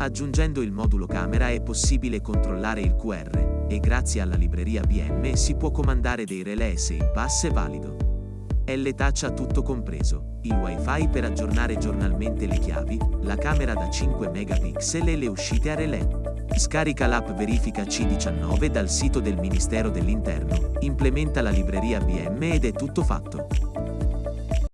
Aggiungendo il modulo camera è possibile controllare il QR e grazie alla libreria BM si può comandare dei relè se il pass è valido. L-Touch ha tutto compreso, il wifi per aggiornare giornalmente le chiavi, la camera da 5 megapixel e le uscite a relè. Scarica l'app Verifica C19 dal sito del Ministero dell'Interno, implementa la libreria BM ed è tutto fatto.